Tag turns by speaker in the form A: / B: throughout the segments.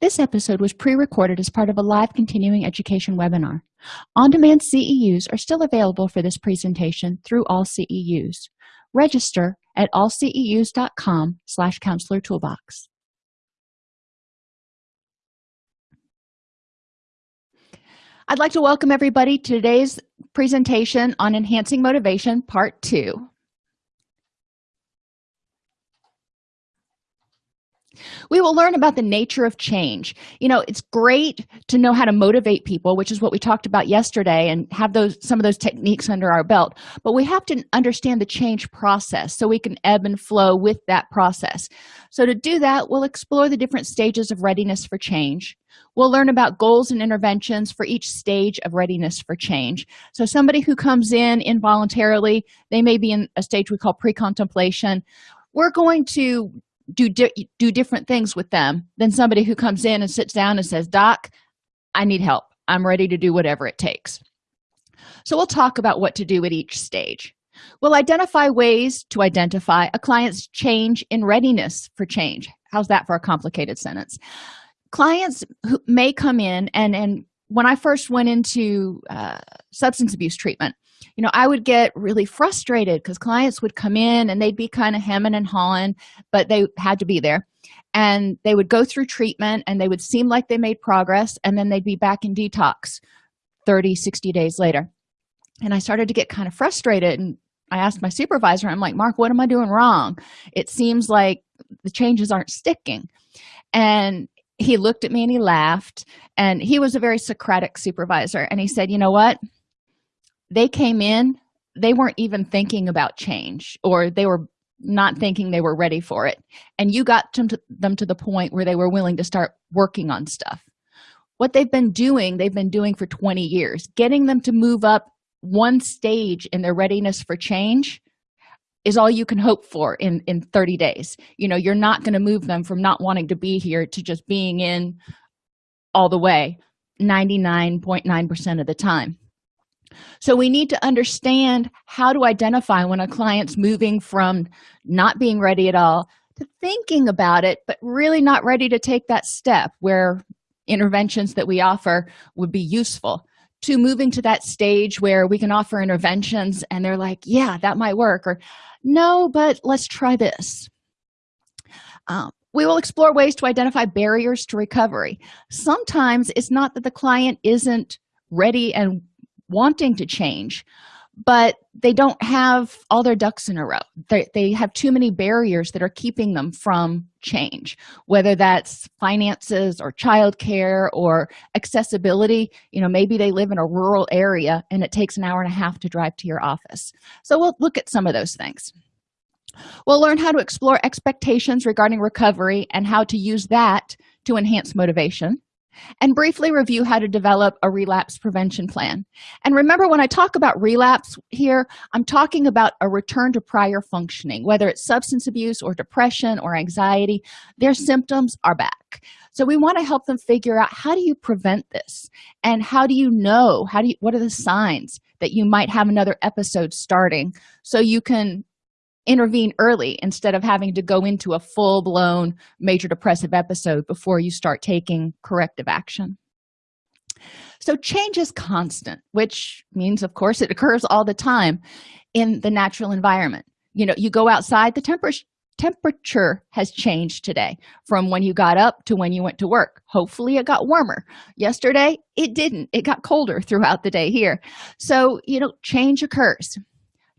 A: This episode was pre-recorded as part of a live continuing education webinar. On-demand CEUs are still available for this presentation through all CEUs. Register at allceus.com slash counselor toolbox. I'd like to welcome everybody to today's presentation on Enhancing Motivation, Part 2. We will learn about the nature of change. You know it's great to know how to motivate people which is what we talked about yesterday and have those some of those techniques under our belt but we have to understand the change process so we can ebb and flow with that process. So to do that we'll explore the different stages of readiness for change. We'll learn about goals and interventions for each stage of readiness for change. So somebody who comes in involuntarily they may be in a stage we call pre-contemplation. We're going to do di do different things with them than somebody who comes in and sits down and says doc i need help. I'm ready to do whatever it takes. So we'll talk about what to do at each stage. We'll identify ways to identify a client's change in readiness for change. How's that for a complicated sentence? Clients who may come in and and when i first went into uh, substance abuse treatment you know i would get really frustrated because clients would come in and they'd be kind of hemming and hawing but they had to be there. And they would go through treatment and they would seem like they made progress and then they'd be back in detox 30 60 days later. And i started to get kind of frustrated and i asked my supervisor i'm like mark what am i doing wrong? It seems like the changes aren't sticking. And he looked at me and he laughed and he was a very socratic supervisor and he said you know what they came in they weren't even thinking about change or they were not thinking they were ready for it. And you got them to, them to the point where they were willing to start working on stuff. What they've been doing they've been doing for 20 years. Getting them to move up one stage in their readiness for change is all you can hope for in in 30 days. You know you're not going to move them from not wanting to be here to just being in all the way 99.9 percent of the time so we need to understand how to identify when a client's moving from not being ready at all to thinking about it but really not ready to take that step where interventions that we offer would be useful. To moving to that stage where we can offer interventions and they're like yeah that might work or no but let's try this. Um, we will explore ways to identify barriers to recovery. Sometimes it's not that the client isn't ready and wanting to change but they don't have all their ducks in a row. They, they have too many barriers that are keeping them from change whether that's finances or childcare or accessibility. You know maybe they live in a rural area and it takes an hour and a half to drive to your office. So we'll look at some of those things. We'll learn how to explore expectations regarding recovery and how to use that to enhance motivation and briefly review how to develop a relapse prevention plan. And remember when i talk about relapse here i'm talking about a return to prior functioning whether it's substance abuse or depression or anxiety their symptoms are back. So we want to help them figure out how do you prevent this? And how do you know how do you what are the signs that you might have another episode starting so you can intervene early instead of having to go into a full-blown major depressive episode before you start taking corrective action. So change is constant which means of course it occurs all the time in the natural environment. You know you go outside the temperature temperature has changed today from when you got up to when you went to work. Hopefully it got warmer. Yesterday it didn't. It got colder throughout the day here. So you know change occurs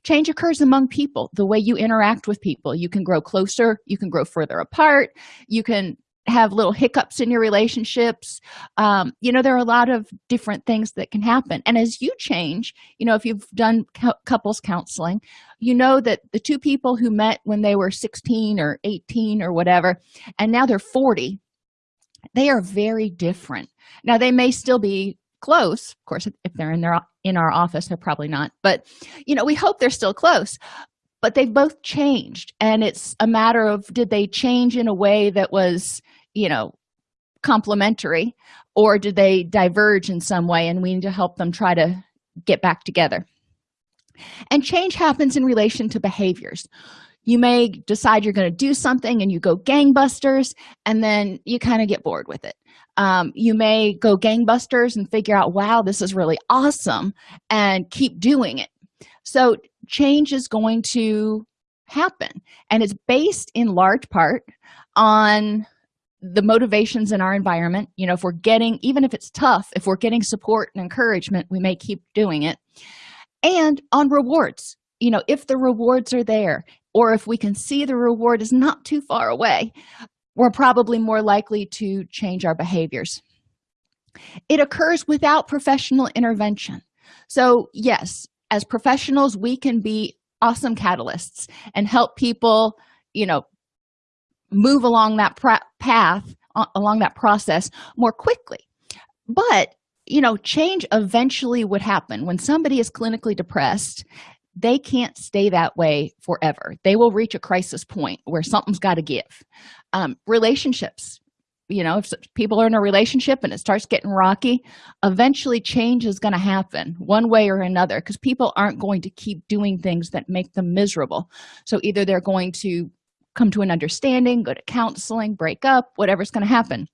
A: change occurs among people. The way you interact with people you can grow closer you can grow further apart you can have little hiccups in your relationships. Um, you know there are a lot of different things that can happen. And as you change you know if you've done couples counseling you know that the two people who met when they were 16 or 18 or whatever and now they're 40 they are very different. Now they may still be close. Of course if they're in their in our office they're probably not but you know we hope they're still close but they've both changed and it's a matter of did they change in a way that was you know complementary or did they diverge in some way and we need to help them try to get back together. And change happens in relation to behaviors you may decide you're going to do something and you go gangbusters and then you kind of get bored with it. Um, you may go gangbusters and figure out wow this is really awesome and keep doing it. So change is going to happen and it's based in large part on the motivations in our environment. You know if we're getting even if it's tough if we're getting support and encouragement we may keep doing it. And on rewards. You know if the rewards are there or if we can see the reward is not too far away we're probably more likely to change our behaviors. It occurs without professional intervention. So yes as professionals we can be awesome catalysts and help people you know move along that path along that process more quickly. But you know change eventually would happen when somebody is clinically depressed they can't stay that way forever. They will reach a crisis point where something's got to give. Um, relationships you know if people are in a relationship and it starts getting rocky eventually change is going to happen one way or another because people aren't going to keep doing things that make them miserable. So either they're going to come to an understanding go to counseling break up whatever's going to happen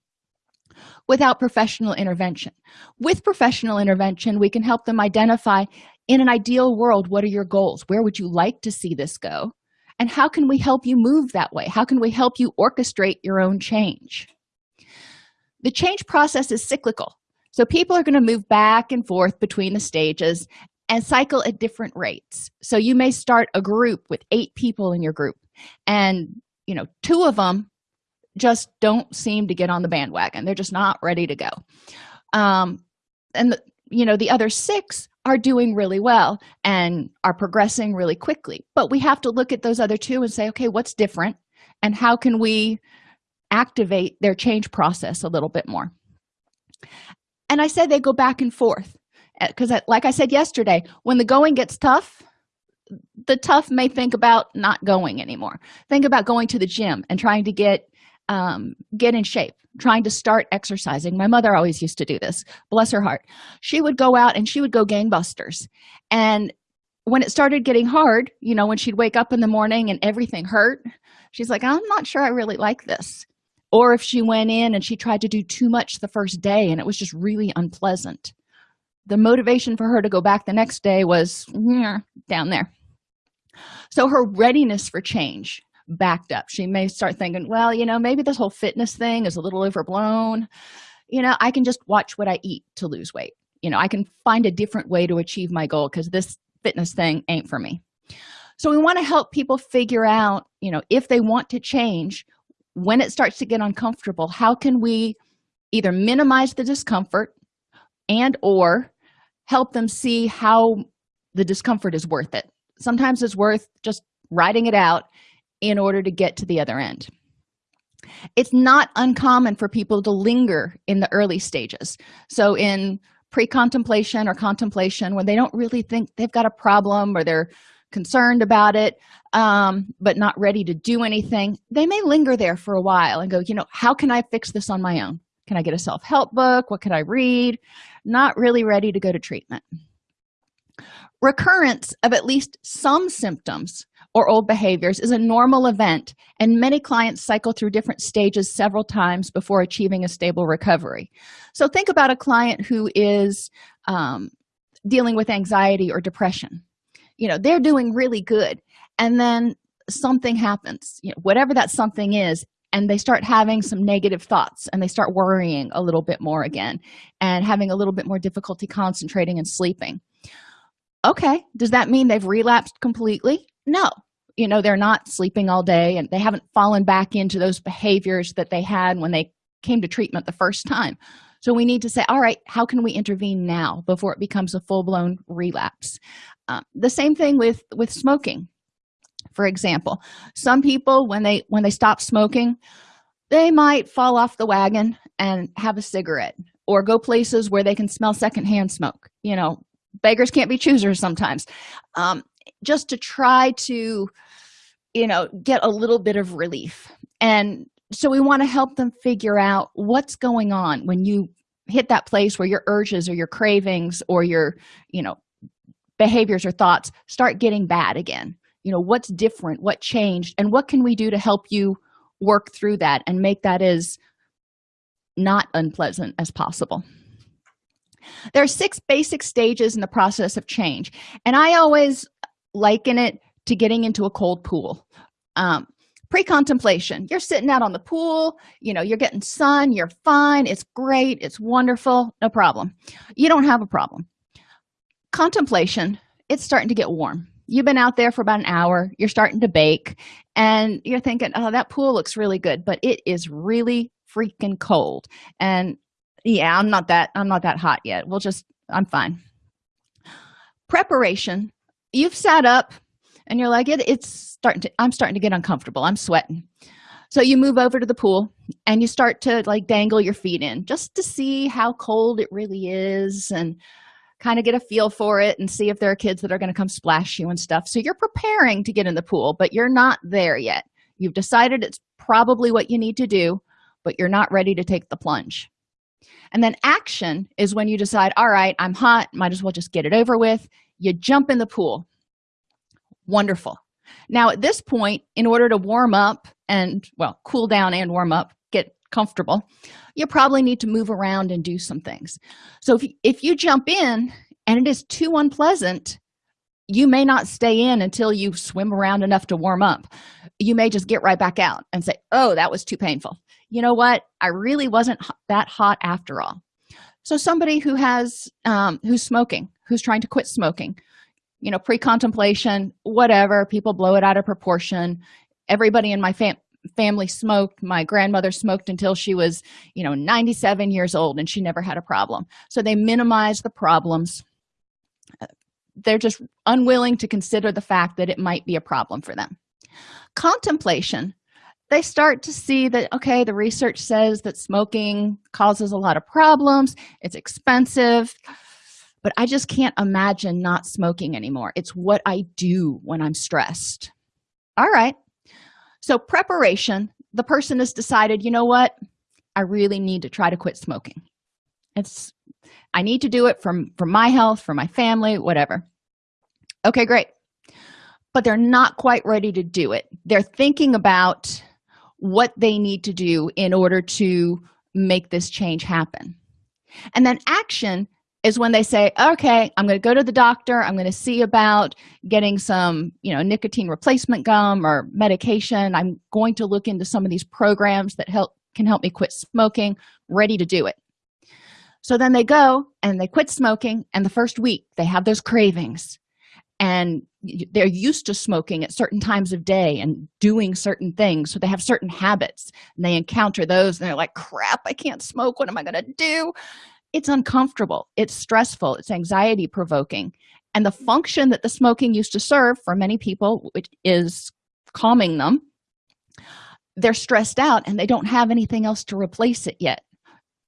A: without professional intervention. With professional intervention we can help them identify in an ideal world what are your goals? Where would you like to see this go? And how can we help you move that way? How can we help you orchestrate your own change? The change process is cyclical. So people are going to move back and forth between the stages and cycle at different rates. So you may start a group with eight people in your group and you know two of them just don't seem to get on the bandwagon. They're just not ready to go. Um and the, you know the other six are doing really well and are progressing really quickly. But we have to look at those other two and say okay what's different? And how can we activate their change process a little bit more? And i said they go back and forth because uh, like i said yesterday when the going gets tough the tough may think about not going anymore. Think about going to the gym and trying to get um, get in shape trying to start exercising. My mother always used to do this. Bless her heart. She would go out and she would go gangbusters. And when it started getting hard you know when she'd wake up in the morning and everything hurt she's like i'm not sure i really like this. Or if she went in and she tried to do too much the first day and it was just really unpleasant. The motivation for her to go back the next day was down there. So her readiness for change backed up. She may start thinking well you know maybe this whole fitness thing is a little overblown. You know i can just watch what i eat to lose weight. You know i can find a different way to achieve my goal because this fitness thing ain't for me. So we want to help people figure out you know if they want to change when it starts to get uncomfortable how can we either minimize the discomfort and or help them see how the discomfort is worth it. Sometimes it's worth just writing it out in order to get to the other end. It's not uncommon for people to linger in the early stages. So in pre-contemplation or contemplation when they don't really think they've got a problem or they're concerned about it um, but not ready to do anything they may linger there for a while and go you know how can i fix this on my own? Can i get a self-help book? What can i read? Not really ready to go to treatment. Recurrence of at least some symptoms or old behaviors is a normal event and many clients cycle through different stages several times before achieving a stable recovery. So think about a client who is um, dealing with anxiety or depression. You know they're doing really good and then something happens you know whatever that something is and they start having some negative thoughts and they start worrying a little bit more again and having a little bit more difficulty concentrating and sleeping. Okay does that mean they've relapsed completely? No you know they're not sleeping all day and they haven't fallen back into those behaviors that they had when they came to treatment the first time. So we need to say all right how can we intervene now before it becomes a full-blown relapse? Um, the same thing with with smoking for example. Some people when they when they stop smoking they might fall off the wagon and have a cigarette or go places where they can smell secondhand smoke. You know beggars can't be choosers sometimes. Um, just to try to you know get a little bit of relief. And so we want to help them figure out what's going on when you hit that place where your urges or your cravings or your you know behaviors or thoughts start getting bad again. You know what's different? What changed? And what can we do to help you work through that and make that as not unpleasant as possible? There are six basic stages in the process of change. And i always liken it to getting into a cold pool. Um, pre-contemplation you're sitting out on the pool you know you're getting sun you're fine it's great it's wonderful no problem. You don't have a problem. Contemplation it's starting to get warm. You've been out there for about an hour you're starting to bake and you're thinking oh that pool looks really good but it is really freaking cold. And yeah i'm not that i'm not that hot yet. We'll just i'm fine. Preparation you've sat up and you're like it, it's starting to i'm starting to get uncomfortable. I'm sweating. So you move over to the pool and you start to like dangle your feet in just to see how cold it really is and kind of get a feel for it and see if there are kids that are going to come splash you and stuff. So you're preparing to get in the pool but you're not there yet. You've decided it's probably what you need to do but you're not ready to take the plunge. And then action is when you decide all right i'm hot might as well just get it over with you jump in the pool. Wonderful. Now at this point in order to warm up and well cool down and warm up get comfortable you probably need to move around and do some things. So if you, if you jump in and it is too unpleasant you may not stay in until you swim around enough to warm up. You may just get right back out and say oh that was too painful. You know what? I really wasn't that hot after all. So somebody who has um, who's smoking who's trying to quit smoking. You know pre-contemplation whatever people blow it out of proportion. Everybody in my fam family smoked. My grandmother smoked until she was you know 97 years old and she never had a problem. So they minimize the problems. They're just unwilling to consider the fact that it might be a problem for them. Contemplation. They start to see that okay the research says that smoking causes a lot of problems. It's expensive but i just can't imagine not smoking anymore. It's what i do when i'm stressed. All right. So preparation. The person has decided you know what? I really need to try to quit smoking. It's i need to do it from for my health for my family whatever. Okay great. But they're not quite ready to do it. They're thinking about what they need to do in order to make this change happen. And then action is when they say okay i'm going to go to the doctor i'm going to see about getting some you know nicotine replacement gum or medication. I'm going to look into some of these programs that help can help me quit smoking ready to do it. So then they go and they quit smoking and the first week they have those cravings. And they're used to smoking at certain times of day and doing certain things so they have certain habits. And they encounter those and they're like crap i can't smoke. What am i going to do it's uncomfortable it's stressful it's anxiety provoking. And the function that the smoking used to serve for many people which is calming them they're stressed out and they don't have anything else to replace it yet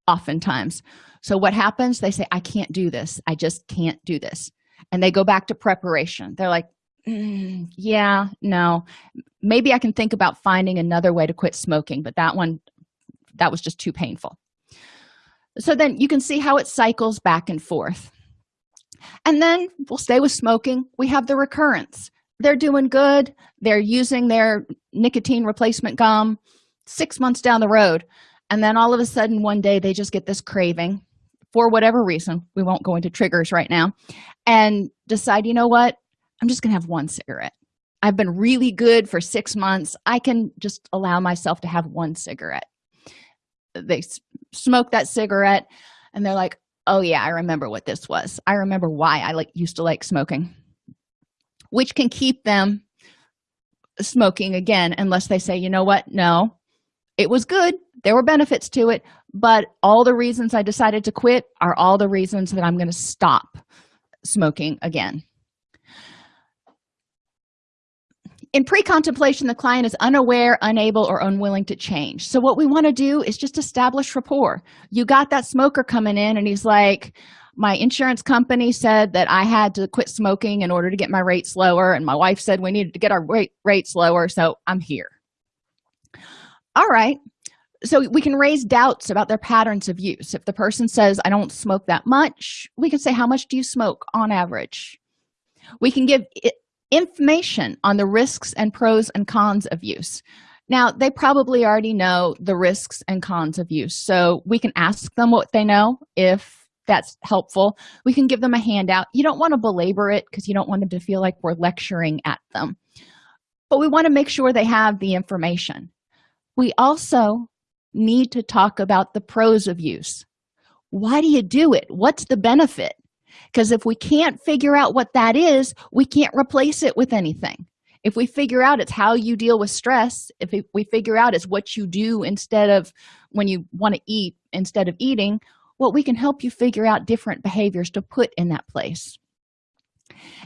A: oftentimes. So what happens? They say i can't do this. I just can't do this. And they go back to preparation. They're like mm, yeah no. Maybe i can think about finding another way to quit smoking but that one that was just too painful so then you can see how it cycles back and forth. And then we'll stay with smoking. We have the recurrence. They're doing good. They're using their nicotine replacement gum six months down the road. And then all of a sudden one day they just get this craving. For whatever reason we won't go into triggers right now and decide you know what? I'm just gonna have one cigarette. I've been really good for six months. I can just allow myself to have one cigarette they smoke that cigarette and they're like oh yeah i remember what this was. I remember why i like used to like smoking. Which can keep them smoking again unless they say you know what? No. It was good. There were benefits to it but all the reasons i decided to quit are all the reasons that i'm going to stop smoking again in pre-contemplation the client is unaware unable or unwilling to change. So what we want to do is just establish rapport. You got that smoker coming in and he's like my insurance company said that i had to quit smoking in order to get my rates lower and my wife said we needed to get our rate rates lower so i'm here. All right. So we can raise doubts about their patterns of use. If the person says i don't smoke that much we can say how much do you smoke on average? We can give information on the risks and pros and cons of use. Now they probably already know the risks and cons of use so we can ask them what they know if that's helpful. We can give them a handout. You don't want to belabor it because you don't want them to feel like we're lecturing at them. But we want to make sure they have the information. We also need to talk about the pros of use. Why do you do it? What's the benefit because if we can't figure out what that is we can't replace it with anything. If we figure out it's how you deal with stress if we figure out it's what you do instead of when you want to eat instead of eating well we can help you figure out different behaviors to put in that place.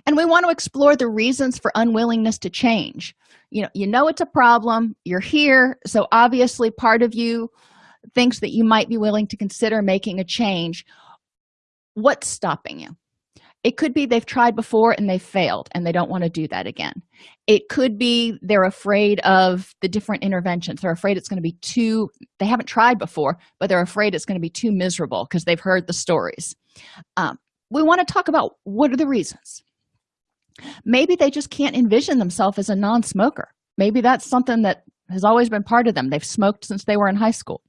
A: And we want to explore the reasons for unwillingness to change. You know you know it's a problem you're here so obviously part of you thinks that you might be willing to consider making a change what's stopping you? It could be they've tried before and they failed and they don't want to do that again. It could be they're afraid of the different interventions. They're afraid it's going to be too they haven't tried before but they're afraid it's going to be too miserable because they've heard the stories. Um, we want to talk about what are the reasons? Maybe they just can't envision themselves as a non-smoker. Maybe that's something that has always been part of them. They've smoked since they were in high school.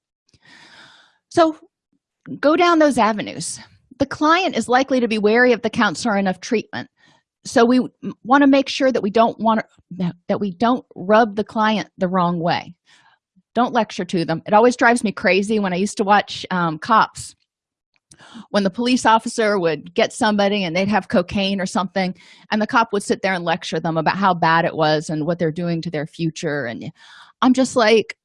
A: So go down those avenues the client is likely to be wary of the counselor enough treatment. So we want to make sure that we don't want to, that we don't rub the client the wrong way. Don't lecture to them. It always drives me crazy when i used to watch um, cops. When the police officer would get somebody and they'd have cocaine or something and the cop would sit there and lecture them about how bad it was and what they're doing to their future. And i'm just like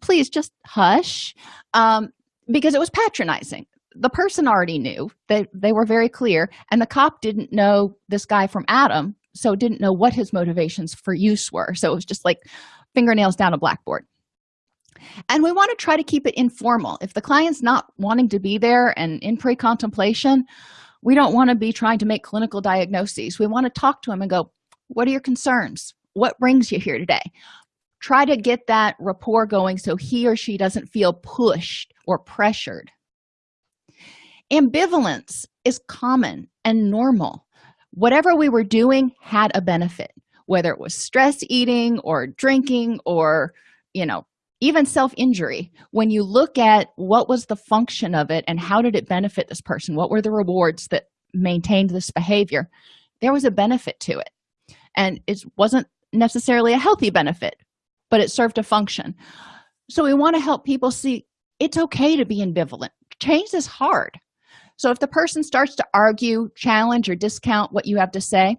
A: please just hush um, because it was patronizing the person already knew. That they were very clear and the cop didn't know this guy from adam so didn't know what his motivations for use were. So it was just like fingernails down a blackboard. And we want to try to keep it informal. If the client's not wanting to be there and in pre-contemplation we don't want to be trying to make clinical diagnoses. We want to talk to him and go what are your concerns? What brings you here today? Try to get that rapport going so he or she doesn't feel pushed or pressured ambivalence is common and normal. Whatever we were doing had a benefit whether it was stress eating or drinking or you know even self-injury. When you look at what was the function of it and how did it benefit this person what were the rewards that maintained this behavior there was a benefit to it. And it wasn't necessarily a healthy benefit but it served a function. So we want to help people see it's okay to be ambivalent. Change is hard so if the person starts to argue challenge or discount what you have to say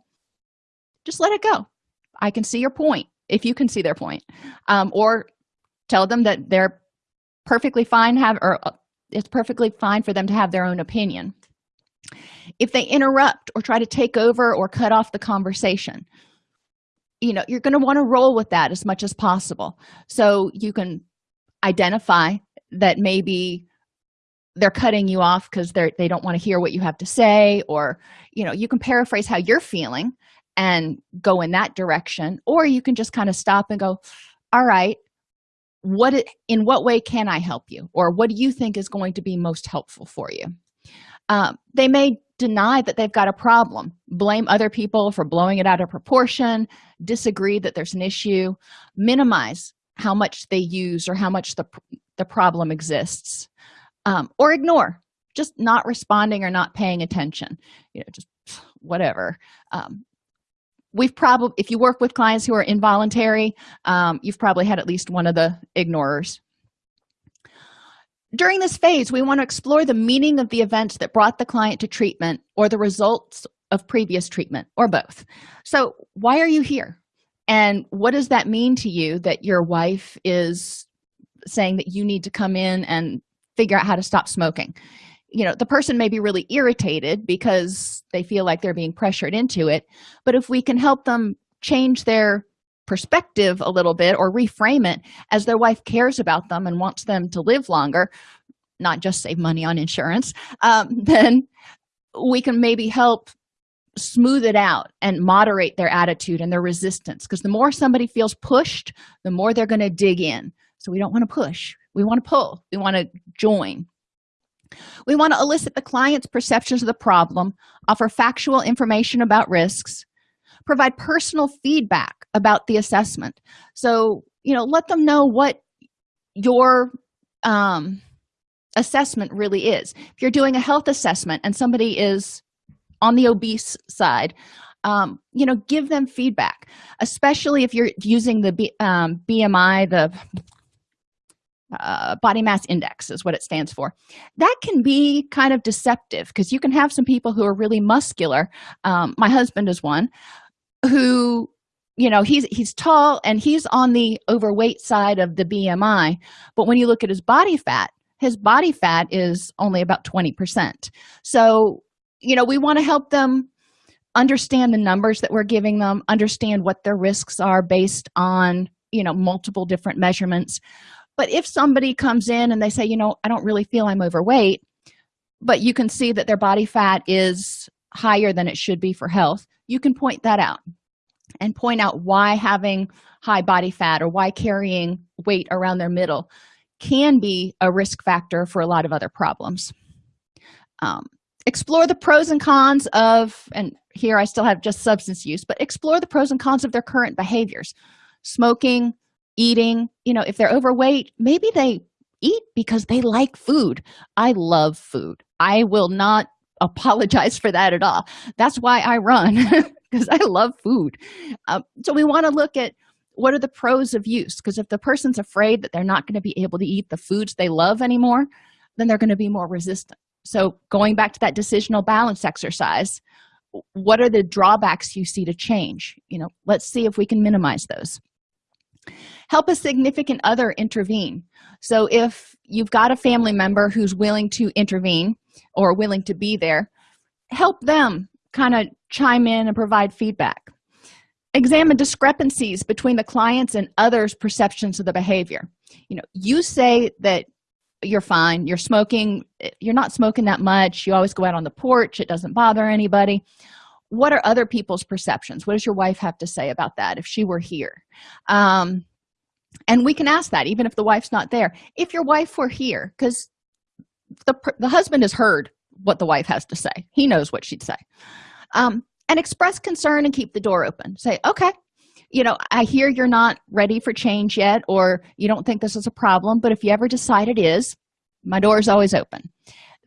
A: just let it go. I can see your point if you can see their point. Um, or tell them that they're perfectly fine have or uh, it's perfectly fine for them to have their own opinion. If they interrupt or try to take over or cut off the conversation you know you're going to want to roll with that as much as possible. So you can identify that maybe they're cutting you off because they're they don't want to hear what you have to say or you know you can paraphrase how you're feeling and go in that direction or you can just kind of stop and go all right what it, in what way can i help you? Or what do you think is going to be most helpful for you? Um, they may deny that they've got a problem blame other people for blowing it out of proportion disagree that there's an issue minimize how much they use or how much the, the problem exists um, or ignore just not responding or not paying attention you know just whatever. Um, we've probably if you work with clients who are involuntary um, you've probably had at least one of the ignorers. During this phase we want to explore the meaning of the events that brought the client to treatment or the results of previous treatment or both. So why are you here? And what does that mean to you that your wife is saying that you need to come in and figure out how to stop smoking. You know the person may be really irritated because they feel like they're being pressured into it but if we can help them change their perspective a little bit or reframe it as their wife cares about them and wants them to live longer not just save money on insurance um, then we can maybe help smooth it out and moderate their attitude and their resistance. Because the more somebody feels pushed the more they're going to dig in. So we don't want to push we want to pull. We want to join. We want to elicit the client's perceptions of the problem offer factual information about risks provide personal feedback about the assessment. So you know let them know what your um, assessment really is. If you're doing a health assessment and somebody is on the obese side um, you know give them feedback especially if you're using the B, um, bmi the uh, body mass index is what it stands for. That can be kind of deceptive because you can have some people who are really muscular um, my husband is one who you know he's he's tall and he's on the overweight side of the bmi but when you look at his body fat his body fat is only about 20 percent. So you know we want to help them understand the numbers that we're giving them understand what their risks are based on you know multiple different measurements but if somebody comes in and they say you know i don't really feel i'm overweight but you can see that their body fat is higher than it should be for health you can point that out and point out why having high body fat or why carrying weight around their middle can be a risk factor for a lot of other problems. Um, explore the pros and cons of and here i still have just substance use but explore the pros and cons of their current behaviors. Smoking eating you know if they're overweight maybe they eat because they like food. I love food. I will not apologize for that at all. That's why i run because i love food. Um, so we want to look at what are the pros of use because if the person's afraid that they're not going to be able to eat the foods they love anymore then they're going to be more resistant. So going back to that decisional balance exercise what are the drawbacks you see to change? You know let's see if we can minimize those help a significant other intervene. So if you've got a family member who's willing to intervene or willing to be there help them kind of chime in and provide feedback. Examine discrepancies between the clients and others perceptions of the behavior. You know you say that you're fine you're smoking you're not smoking that much you always go out on the porch it doesn't bother anybody. What are other people's perceptions? What does your wife have to say about that if she were here? Um, and we can ask that even if the wife's not there. If your wife were here because the, the husband has heard what the wife has to say. He knows what she'd say. Um, and express concern and keep the door open. Say okay you know i hear you're not ready for change yet or you don't think this is a problem but if you ever decide it is my door is always open.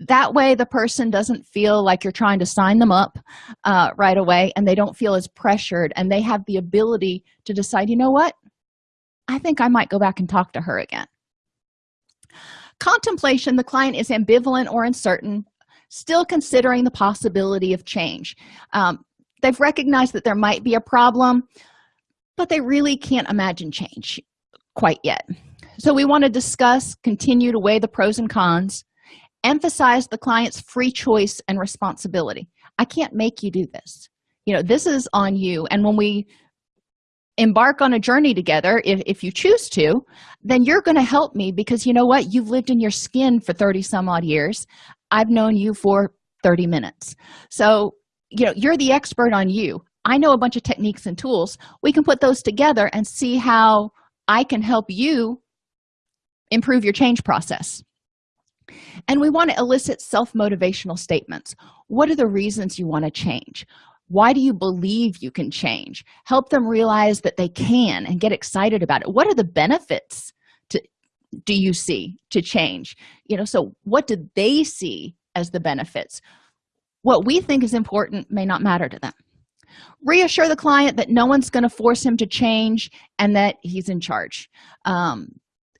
A: That way the person doesn't feel like you're trying to sign them up uh, right away and they don't feel as pressured and they have the ability to decide you know what i think i might go back and talk to her again. Contemplation the client is ambivalent or uncertain still considering the possibility of change. Um, they've recognized that there might be a problem but they really can't imagine change quite yet. So we want to discuss continue to weigh the pros and cons emphasize the client's free choice and responsibility. I can't make you do this. You know this is on you. And when we embark on a journey together if, if you choose to then you're going to help me because you know what? You've lived in your skin for 30 some odd years. I've known you for 30 minutes. So you know you're the expert on you. I know a bunch of techniques and tools. We can put those together and see how i can help you improve your change process. And we want to elicit self-motivational statements. What are the reasons you want to change why do you believe you can change? Help them realize that they can and get excited about it. What are the benefits to do you see to change? You know so what do they see as the benefits? What we think is important may not matter to them. Reassure the client that no one's going to force him to change and that he's in charge. Um,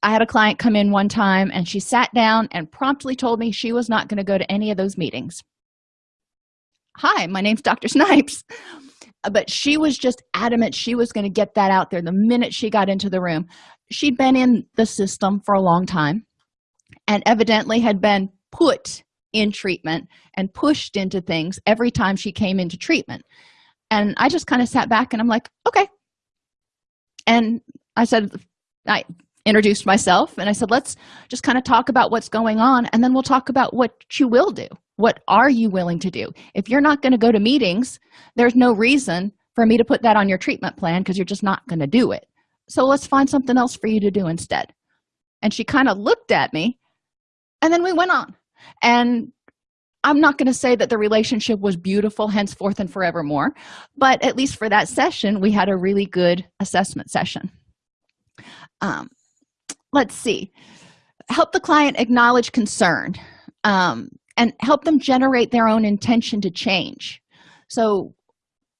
A: i had a client come in one time and she sat down and promptly told me she was not going to go to any of those meetings hi my name's dr snipes. Uh, but she was just adamant she was going to get that out there the minute she got into the room. She'd been in the system for a long time and evidently had been put in treatment and pushed into things every time she came into treatment. And i just kind of sat back and i'm like okay. And i said i introduced myself and i said let's just kind of talk about what's going on and then we'll talk about what you will do what are you willing to do? If you're not going to go to meetings there's no reason for me to put that on your treatment plan because you're just not going to do it. So let's find something else for you to do instead. And she kind of looked at me and then we went on. And i'm not going to say that the relationship was beautiful henceforth and forevermore but at least for that session we had a really good assessment session. Um, let's see. Help the client acknowledge concern. Um, and help them generate their own intention to change. So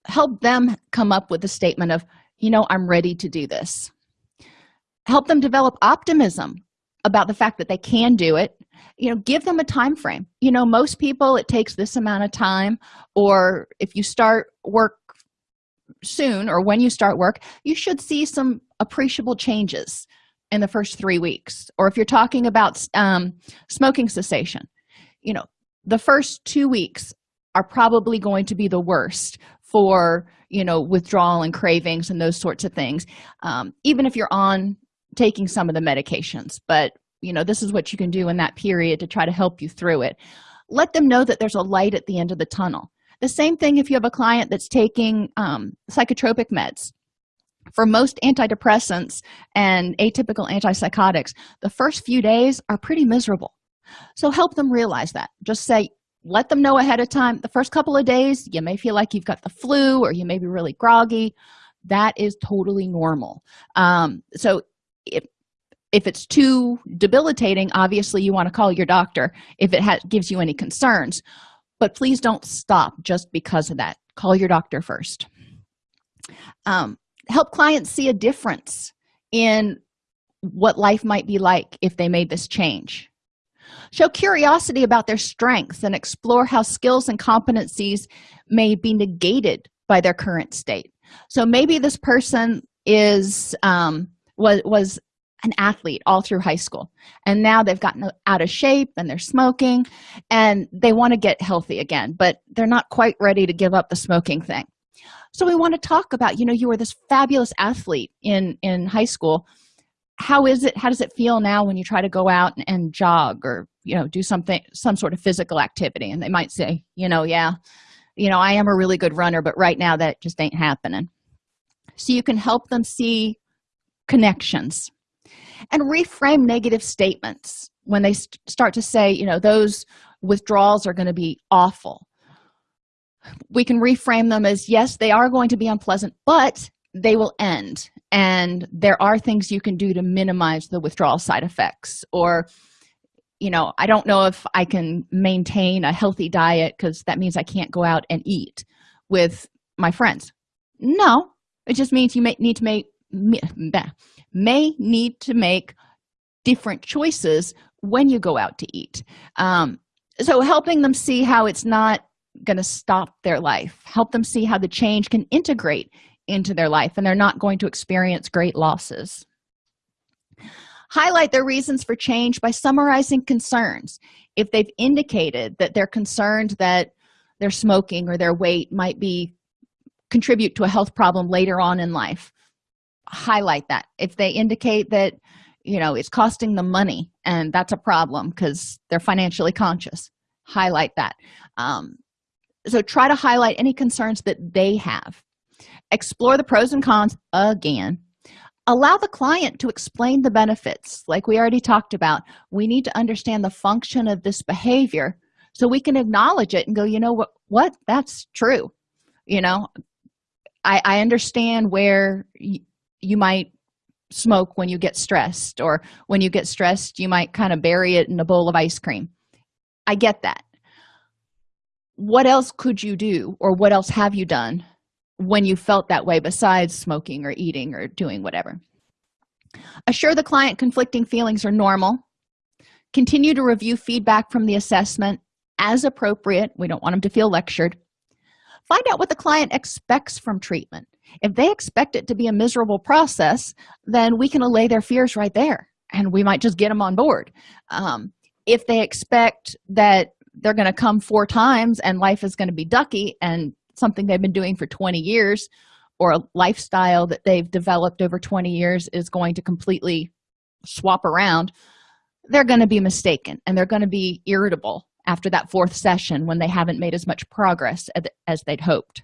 A: help them come up with a statement of you know i'm ready to do this. Help them develop optimism about the fact that they can do it. You know give them a time frame you know most people it takes this amount of time or if you start work soon or when you start work you should see some appreciable changes in the first three weeks. Or if you're talking about um, smoking cessation you know the first two weeks are probably going to be the worst for you know withdrawal and cravings and those sorts of things um, even if you're on taking some of the medications. But you know this is what you can do in that period to try to help you through it. Let them know that there's a light at the end of the tunnel. The same thing if you have a client that's taking um, psychotropic meds. For most antidepressants and atypical antipsychotics the first few days are pretty miserable so help them realize that. Just say let them know ahead of time. The first couple of days you may feel like you've got the flu or you may be really groggy. That is totally normal. Um, so if if it's too debilitating obviously you want to call your doctor if it gives you any concerns. But please don't stop just because of that. Call your doctor first. Um, help clients see a difference in what life might be like if they made this change show curiosity about their strengths and explore how skills and competencies may be negated by their current state. So maybe this person is um, was was an athlete all through high school and now they've gotten out of shape and they're smoking and they want to get healthy again but they're not quite ready to give up the smoking thing. So we want to talk about you know you were this fabulous athlete in in high school how is it how does it feel now when you try to go out and, and jog or you know do something some sort of physical activity? And they might say you know yeah you know i am a really good runner but right now that just ain't happening. So you can help them see connections and reframe negative statements when they st start to say you know those withdrawals are going to be awful. We can reframe them as yes they are going to be unpleasant but they will end and there are things you can do to minimize the withdrawal side effects or you know i don't know if i can maintain a healthy diet because that means i can't go out and eat with my friends. No it just means you may need to make may need to make different choices when you go out to eat. Um, so helping them see how it's not going to stop their life help them see how the change can integrate into their life and they're not going to experience great losses. Highlight their reasons for change by summarizing concerns. If they've indicated that they're concerned that their smoking or their weight might be contribute to a health problem later on in life highlight that. If they indicate that you know it's costing them money and that's a problem because they're financially conscious highlight that. Um, so try to highlight any concerns that they have explore the pros and cons again. Allow the client to explain the benefits like we already talked about. We need to understand the function of this behavior so we can acknowledge it and go you know what what? That's true. You know i i understand where you might smoke when you get stressed or when you get stressed you might kind of bury it in a bowl of ice cream. I get that. What else could you do or what else have you done when you felt that way besides smoking or eating or doing whatever. Assure the client conflicting feelings are normal. Continue to review feedback from the assessment as appropriate. We don't want them to feel lectured. Find out what the client expects from treatment. If they expect it to be a miserable process then we can allay their fears right there and we might just get them on board. Um, if they expect that they're going to come four times and life is going to be ducky and something they've been doing for 20 years or a lifestyle that they've developed over 20 years is going to completely swap around they're going to be mistaken and they're going to be irritable after that fourth session when they haven't made as much progress as they'd hoped.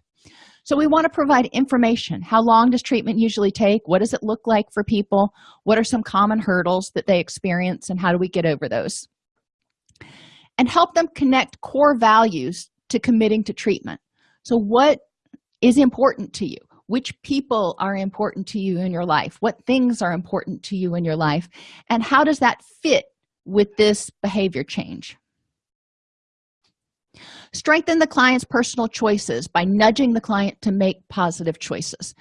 A: So we want to provide information. How long does treatment usually take? What does it look like for people? What are some common hurdles that they experience and how do we get over those? And help them connect core values to committing to treatment so what is important to you? Which people are important to you in your life? What things are important to you in your life? And how does that fit with this behavior change? Strengthen the client's personal choices by nudging the client to make positive choices.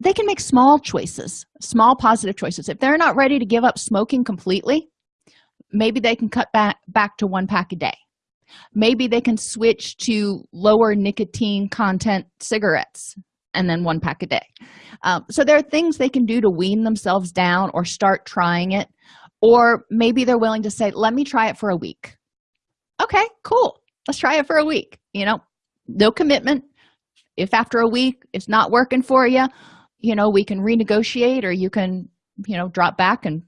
A: They can make small choices small positive choices. If they're not ready to give up smoking completely maybe they can cut back back to one pack a day maybe they can switch to lower nicotine content cigarettes and then one pack a day. Um, so there are things they can do to wean themselves down or start trying it. Or maybe they're willing to say let me try it for a week. Okay cool. Let's try it for a week. You know no commitment. If after a week it's not working for you you know we can renegotiate or you can you know drop back and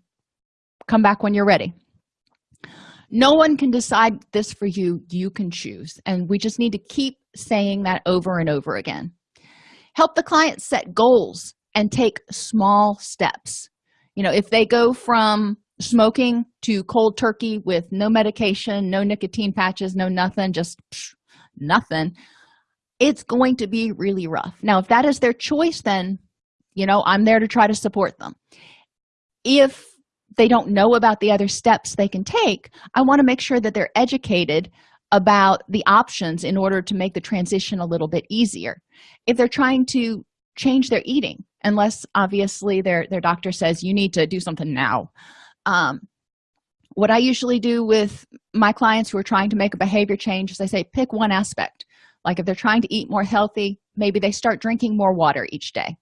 A: come back when you're ready no one can decide this for you. You can choose. And we just need to keep saying that over and over again. Help the client set goals and take small steps. You know if they go from smoking to cold turkey with no medication no nicotine patches no nothing just psh, nothing it's going to be really rough. Now if that is their choice then you know i'm there to try to support them. If they don't know about the other steps they can take i want to make sure that they're educated about the options in order to make the transition a little bit easier. If they're trying to change their eating unless obviously their their doctor says you need to do something now. Um, what i usually do with my clients who are trying to make a behavior change is i say pick one aspect. Like if they're trying to eat more healthy maybe they start drinking more water each day.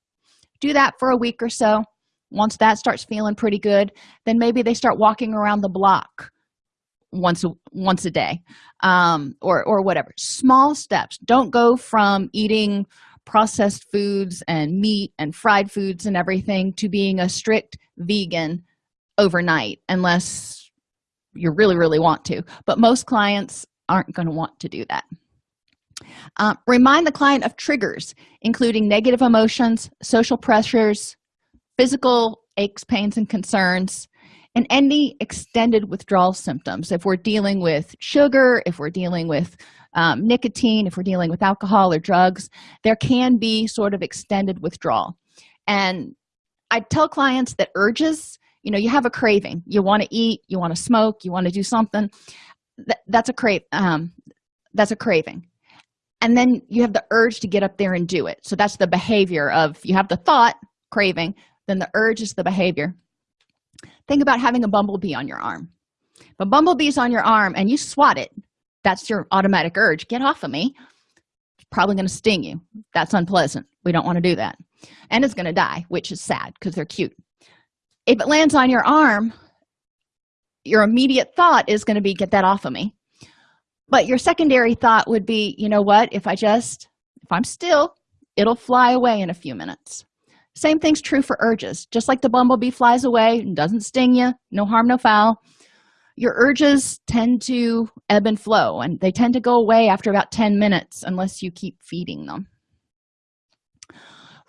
A: Do that for a week or so once that starts feeling pretty good then maybe they start walking around the block once a once a day um, or or whatever. Small steps. Don't go from eating processed foods and meat and fried foods and everything to being a strict vegan overnight unless you really really want to. But most clients aren't going to want to do that. Uh, remind the client of triggers including negative emotions social pressures physical aches pains and concerns and any extended withdrawal symptoms. If we're dealing with sugar if we're dealing with um, nicotine if we're dealing with alcohol or drugs there can be sort of extended withdrawal. And i tell clients that urges you know you have a craving. You want to eat you want to smoke you want to do something. That, that's a crave um, that's a craving. And then you have the urge to get up there and do it. So that's the behavior of you have the thought craving then the urge is the behavior. Think about having a bumblebee on your arm. If a bumblebee's on your arm and you swat it that's your automatic urge. Get off of me. It's probably going to sting you. That's unpleasant. We don't want to do that. And it's going to die which is sad because they're cute. If it lands on your arm your immediate thought is going to be get that off of me. But your secondary thought would be you know what? If i just if i'm still it'll fly away in a few minutes same thing's true for urges. Just like the bumblebee flies away and doesn't sting you no harm no foul. Your urges tend to ebb and flow and they tend to go away after about 10 minutes unless you keep feeding them.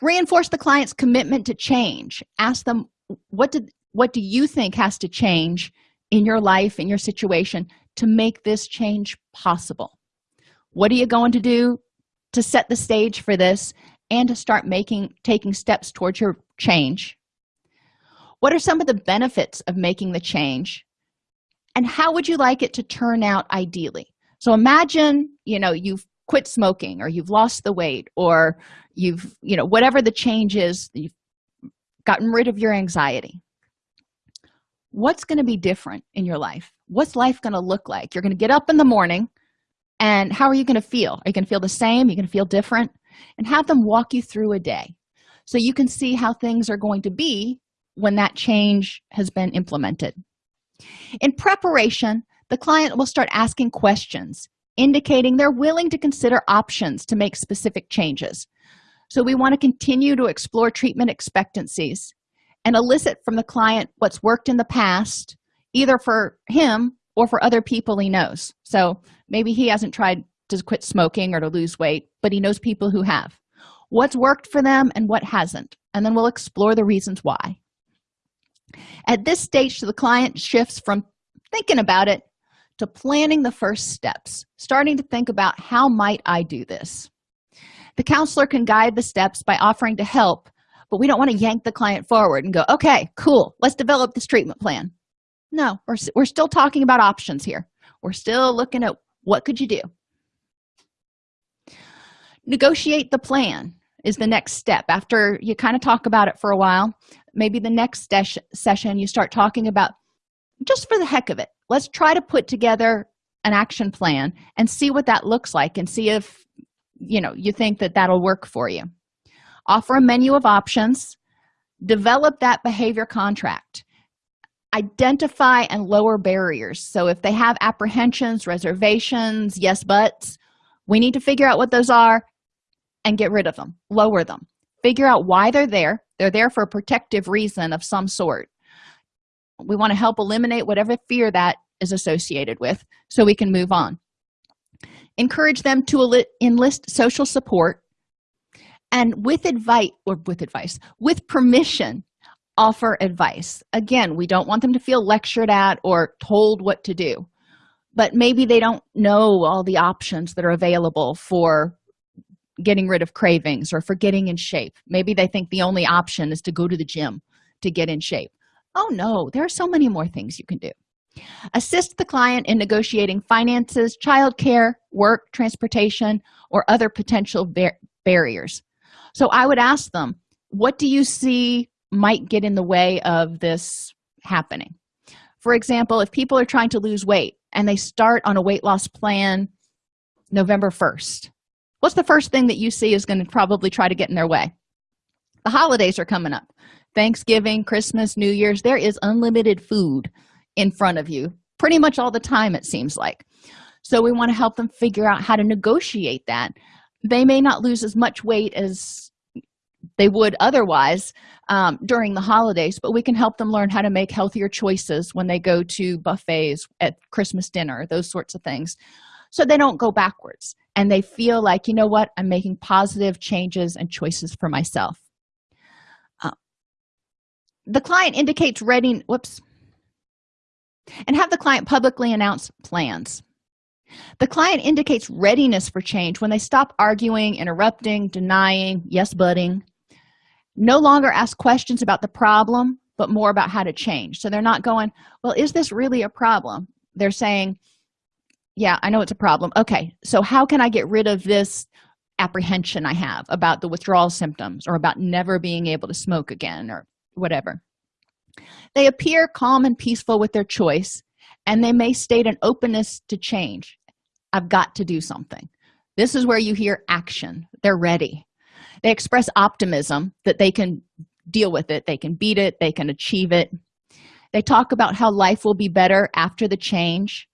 A: Reinforce the client's commitment to change. Ask them what did what do you think has to change in your life in your situation to make this change possible? What are you going to do to set the stage for this and to start making taking steps towards your change. What are some of the benefits of making the change? And how would you like it to turn out ideally? So imagine you know you've quit smoking or you've lost the weight or you've you know whatever the change is you've gotten rid of your anxiety. What's going to be different in your life? What's life going to look like? You're going to get up in the morning and how are you going to feel? Are you going to feel the same? You're going to feel different and have them walk you through a day so you can see how things are going to be when that change has been implemented. In preparation the client will start asking questions indicating they're willing to consider options to make specific changes. So we want to continue to explore treatment expectancies and elicit from the client what's worked in the past either for him or for other people he knows. So maybe he hasn't tried to quit smoking or to lose weight but he knows people who have. What's worked for them and what hasn't? And then we'll explore the reasons why. At this stage the client shifts from thinking about it to planning the first steps starting to think about how might i do this? The counselor can guide the steps by offering to help but we don't want to yank the client forward and go okay cool let's develop this treatment plan. No we're, we're still talking about options here. We're still looking at what could you do negotiate the plan is the next step. After you kind of talk about it for a while maybe the next session you start talking about just for the heck of it let's try to put together an action plan and see what that looks like and see if you know you think that that'll work for you. Offer a menu of options develop that behavior contract identify and lower barriers. So if they have apprehensions reservations yes buts we need to figure out what those are and get rid of them lower them. Figure out why they're there. They're there for a protective reason of some sort. We want to help eliminate whatever fear that is associated with so we can move on. Encourage them to enlist social support and with advice or with advice with permission offer advice. Again we don't want them to feel lectured at or told what to do but maybe they don't know all the options that are available for getting rid of cravings or for getting in shape. Maybe they think the only option is to go to the gym to get in shape. Oh no there are so many more things you can do. Assist the client in negotiating finances childcare work transportation or other potential bar barriers. So i would ask them what do you see might get in the way of this happening? For example if people are trying to lose weight and they start on a weight loss plan november 1st what's the first thing that you see is going to probably try to get in their way? The holidays are coming up. Thanksgiving christmas new year's there is unlimited food in front of you pretty much all the time it seems like. So we want to help them figure out how to negotiate that. They may not lose as much weight as they would otherwise um, during the holidays but we can help them learn how to make healthier choices when they go to buffets at christmas dinner those sorts of things. So they don't go backwards and they feel like you know what i'm making positive changes and choices for myself. Uh, the client indicates ready whoops and have the client publicly announce plans. The client indicates readiness for change when they stop arguing interrupting denying yes butting no longer ask questions about the problem but more about how to change. So they're not going well is this really a problem? They're saying yeah i know it's a problem. Okay so how can i get rid of this apprehension i have about the withdrawal symptoms or about never being able to smoke again or whatever? They appear calm and peaceful with their choice and they may state an openness to change. I've got to do something. This is where you hear action. They're ready. They express optimism that they can deal with it. They can beat it. They can achieve it. They talk about how life will be better after the change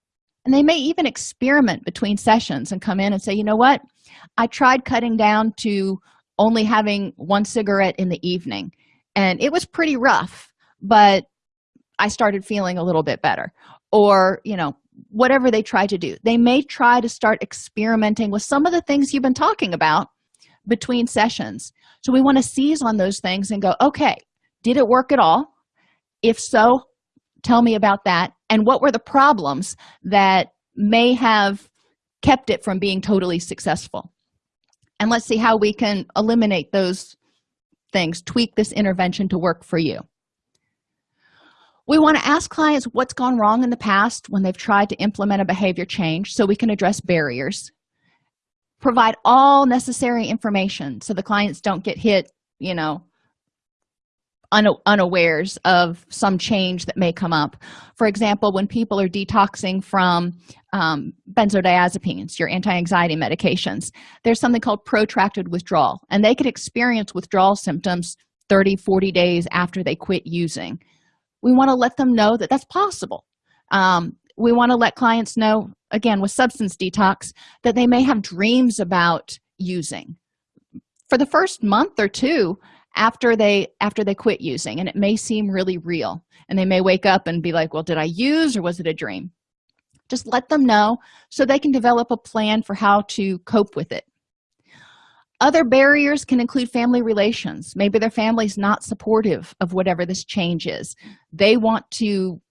A: and they may even experiment between sessions and come in and say you know what? I tried cutting down to only having one cigarette in the evening and it was pretty rough but i started feeling a little bit better. Or you know whatever they try to do. They may try to start experimenting with some of the things you've been talking about between sessions. So we want to seize on those things and go okay did it work at all? If so tell me about that and what were the problems that may have kept it from being totally successful? And let's see how we can eliminate those things tweak this intervention to work for you. We want to ask clients what's gone wrong in the past when they've tried to implement a behavior change so we can address barriers provide all necessary information so the clients don't get hit you know unawares of some change that may come up. For example when people are detoxing from um, benzodiazepines your anti-anxiety medications there's something called protracted withdrawal and they could experience withdrawal symptoms 30 40 days after they quit using. We want to let them know that that's possible. Um, we want to let clients know again with substance detox that they may have dreams about using. For the first month or two after they after they quit using and it may seem really real. And they may wake up and be like well did i use or was it a dream? Just let them know so they can develop a plan for how to cope with it. Other barriers can include family relations. Maybe their family's not supportive of whatever this change is. They want to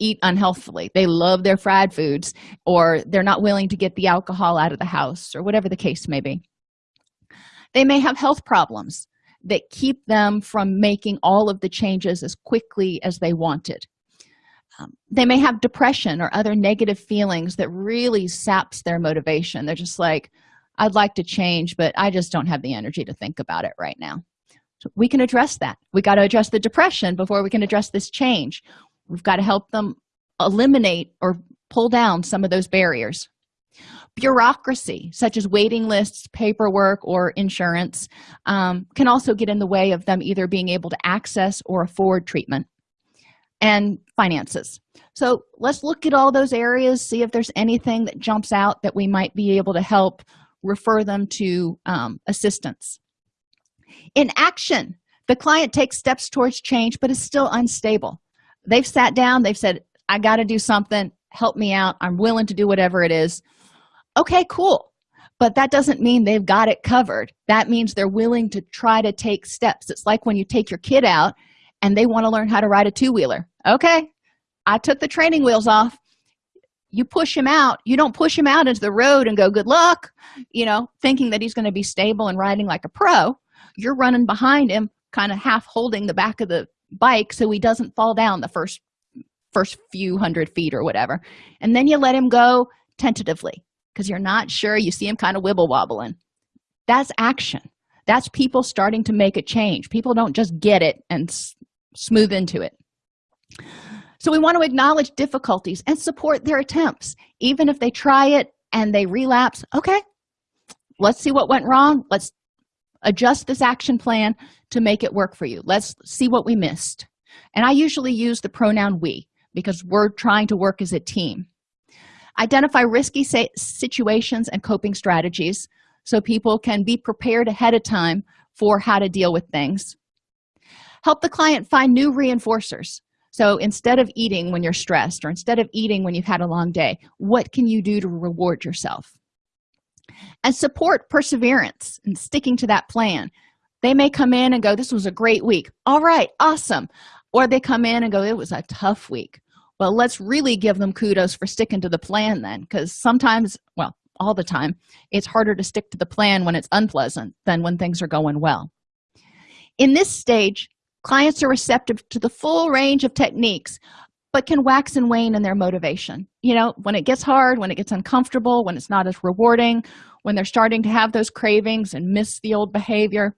A: eat unhealthily they love their fried foods or they're not willing to get the alcohol out of the house or whatever the case may be. They may have health problems that keep them from making all of the changes as quickly as they wanted. Um, they may have depression or other negative feelings that really saps their motivation. They're just like i'd like to change but i just don't have the energy to think about it right now. So we can address that. We got to address the depression before we can address this change. We've got to help them eliminate or pull down some of those barriers bureaucracy such as waiting lists paperwork or insurance um, can also get in the way of them either being able to access or afford treatment and finances. So let's look at all those areas see if there's anything that jumps out that we might be able to help refer them to um, assistance. In action the client takes steps towards change but is still unstable. They've sat down they've said i got to do something. Help me out. I'm willing to do whatever it is okay cool. But that doesn't mean they've got it covered. That means they're willing to try to take steps. It's like when you take your kid out and they want to learn how to ride a two-wheeler. Okay i took the training wheels off. You push him out. You don't push him out into the road and go good luck you know thinking that he's going to be stable and riding like a pro. You're running behind him kind of half holding the back of the bike so he doesn't fall down the first first few hundred feet or whatever. And then you let him go tentatively because you're not sure you see him kind of wibble wobbling that's action. That's people starting to make a change. People don't just get it and smooth into it. So we want to acknowledge difficulties and support their attempts. Even if they try it and they relapse okay let's see what went wrong. Let's adjust this action plan to make it work for you. Let's see what we missed. And i usually use the pronoun we because we're trying to work as a team identify risky situations and coping strategies so people can be prepared ahead of time for how to deal with things. Help the client find new reinforcers. So instead of eating when you're stressed or instead of eating when you've had a long day what can you do to reward yourself? And support perseverance and sticking to that plan. They may come in and go this was a great week. All right awesome. Or they come in and go it was a tough week well let's really give them kudos for sticking to the plan then because sometimes well all the time it's harder to stick to the plan when it's unpleasant than when things are going well. In this stage clients are receptive to the full range of techniques but can wax and wane in their motivation. You know when it gets hard when it gets uncomfortable when it's not as rewarding when they're starting to have those cravings and miss the old behavior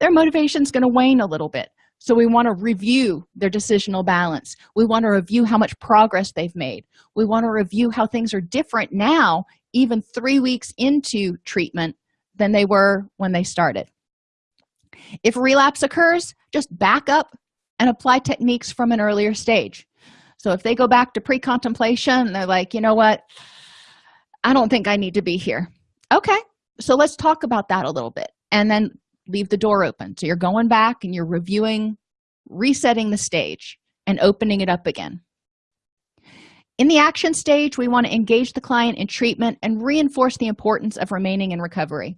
A: their motivation is going to wane a little bit so we want to review their decisional balance. We want to review how much progress they've made. We want to review how things are different now even three weeks into treatment than they were when they started. If relapse occurs just back up and apply techniques from an earlier stage. So if they go back to pre-contemplation they're like you know what? I don't think i need to be here. Okay so let's talk about that a little bit. And then leave the door open. So you're going back and you're reviewing resetting the stage and opening it up again. In the action stage we want to engage the client in treatment and reinforce the importance of remaining in recovery.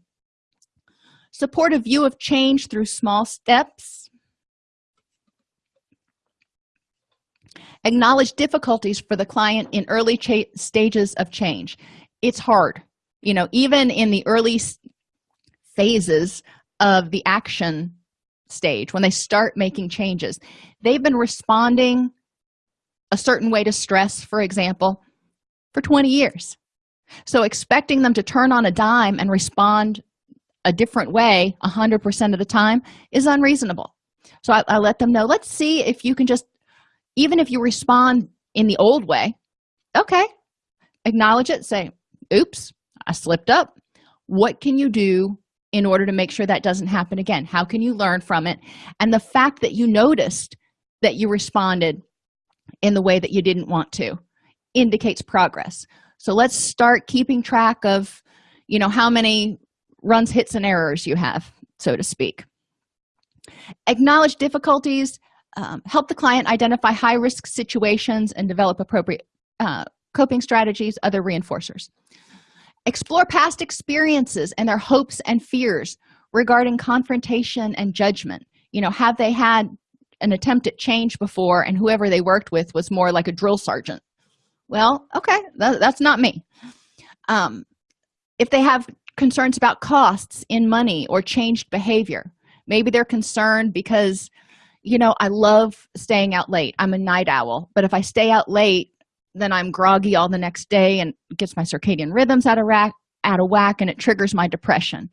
A: Support a view of change through small steps. Acknowledge difficulties for the client in early stages of change. It's hard you know even in the early phases of the action stage when they start making changes. They've been responding a certain way to stress for example for 20 years. So expecting them to turn on a dime and respond a different way 100% of the time is unreasonable. So I, I, let them know let's see if you can just even if you respond in the old way okay acknowledge it say oops i slipped up. What can you do in order to make sure that doesn't happen again. How can you learn from it? And the fact that you noticed that you responded in the way that you didn't want to indicates progress. So let's start keeping track of you know how many runs hits and errors you have so to speak. Acknowledge difficulties um, help the client identify high-risk situations and develop appropriate uh, coping strategies other reinforcers explore past experiences and their hopes and fears regarding confrontation and judgment. You know have they had an attempt at change before and whoever they worked with was more like a drill sergeant? Well okay that, that's not me. Um, if they have concerns about costs in money or changed behavior maybe they're concerned because you know i love staying out late. I'm a night owl. But if i stay out late then i'm groggy all the next day and gets my circadian rhythms out of rack out of whack and it triggers my depression.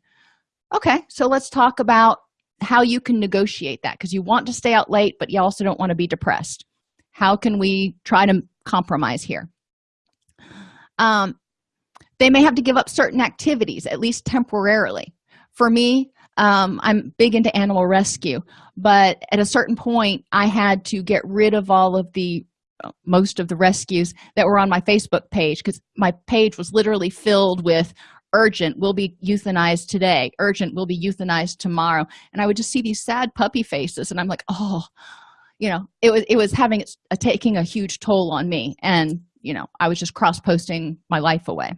A: Okay so let's talk about how you can negotiate that because you want to stay out late but you also don't want to be depressed. How can we try to compromise here? Um, they may have to give up certain activities at least temporarily. For me um, i'm big into animal rescue but at a certain point i had to get rid of all of the most of the rescues that were on my facebook page because my page was literally filled with urgent will be euthanized today urgent will be euthanized tomorrow. And i would just see these sad puppy faces and i'm like oh you know it was it was having a, taking a huge toll on me and you know i was just cross posting my life away.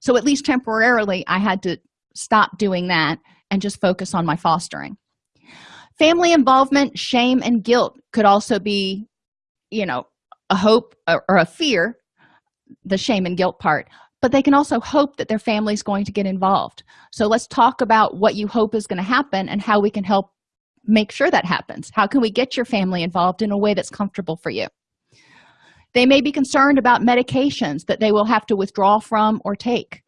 A: So at least temporarily i had to stop doing that and just focus on my fostering. Family involvement shame and guilt could also be you know a hope or, a fear the shame and guilt part. But they can also hope that their family is going to get involved. So let's talk about what you hope is going to happen and how we can help make sure that happens. How can we get your family involved in a way that's comfortable for you? They may be concerned about medications that they will have to withdraw from or take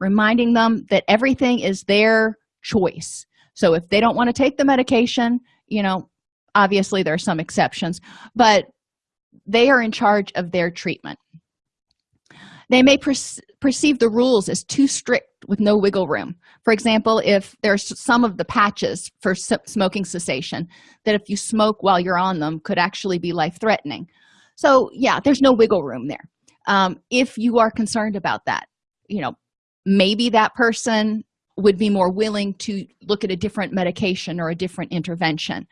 A: reminding them that everything is their choice. So if they don't want to take the medication you know obviously there are some exceptions but they are in charge of their treatment. They may perceive the rules as too strict with no wiggle room. For example if there's some of the patches for smoking cessation that if you smoke while you're on them could actually be life-threatening. So yeah there's no wiggle room there. Um, if you are concerned about that you know maybe that person would be more willing to look at a different medication or a different intervention.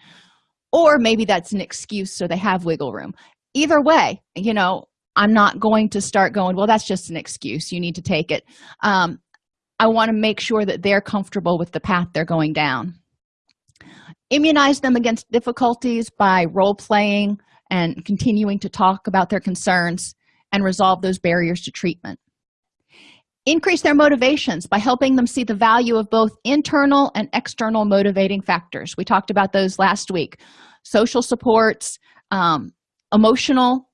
A: Or maybe that's an excuse so they have wiggle room either way you know i'm not going to start going well that's just an excuse. You need to take it. Um, i want to make sure that they're comfortable with the path they're going down. Immunize them against difficulties by role-playing and continuing to talk about their concerns and resolve those barriers to treatment. Increase their motivations by helping them see the value of both internal and external motivating factors. We talked about those last week. Social supports um, emotional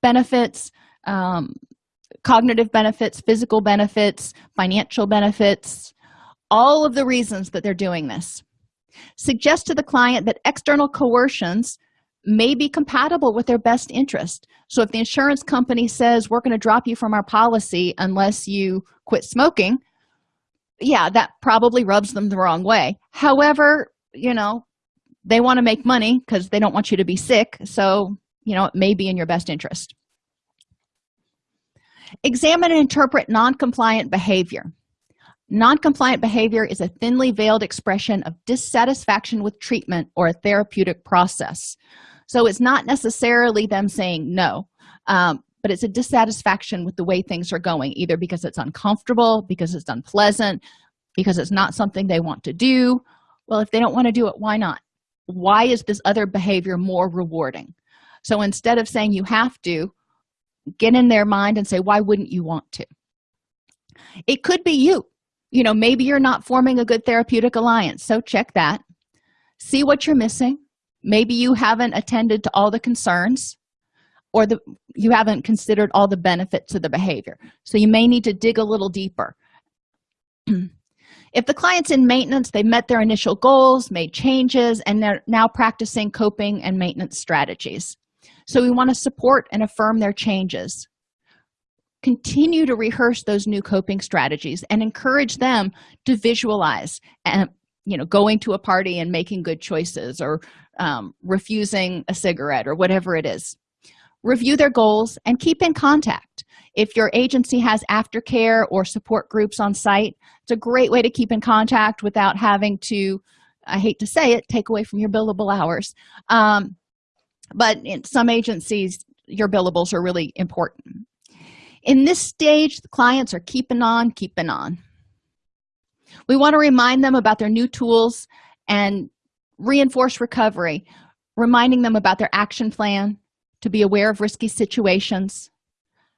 A: benefits um, cognitive benefits physical benefits financial benefits all of the reasons that they're doing this. Suggest to the client that external coercions may be compatible with their best interest. So if the insurance company says we're going to drop you from our policy unless you quit smoking yeah that probably rubs them the wrong way. However you know they want to make money because they don't want you to be sick so you know it may be in your best interest. Examine and interpret non-compliant behavior. Non-compliant behavior is a thinly veiled expression of dissatisfaction with treatment or a therapeutic process. So it's not necessarily them saying no um, but it's a dissatisfaction with the way things are going either because it's uncomfortable because it's unpleasant because it's not something they want to do. Well if they don't want to do it why not? Why is this other behavior more rewarding so instead of saying you have to get in their mind and say why wouldn't you want to? It could be you. You know maybe you're not forming a good therapeutic alliance so check that. See what you're missing. Maybe you haven't attended to all the concerns or the you haven't considered all the benefits of the behavior. So you may need to dig a little deeper. If the client's in maintenance they met their initial goals made changes and they're now practicing coping and maintenance strategies so we want to support and affirm their changes. Continue to rehearse those new coping strategies and encourage them to visualize and you know going to a party and making good choices or um, refusing a cigarette or whatever it is. Review their goals and keep in contact. If your agency has aftercare or support groups on site it's a great way to keep in contact without having to i hate to say it take away from your billable hours. Um, but in some agencies your billables are really important. In this stage the clients are keeping on keeping on. We want to remind them about their new tools and reinforce recovery reminding them about their action plan to be aware of risky situations